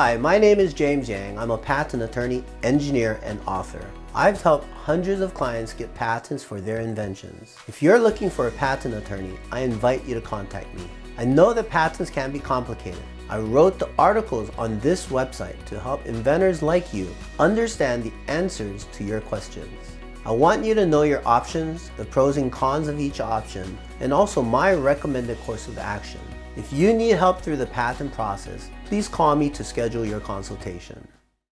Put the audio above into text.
Hi, my name is James Yang. I'm a patent attorney, engineer, and author. I've helped hundreds of clients get patents for their inventions. If you're looking for a patent attorney, I invite you to contact me. I know that patents can be complicated. I wrote the articles on this website to help inventors like you understand the answers to your questions. I want you to know your options, the pros and cons of each option, and also my recommended course of action. If you need help through the patent process, please call me to schedule your consultation.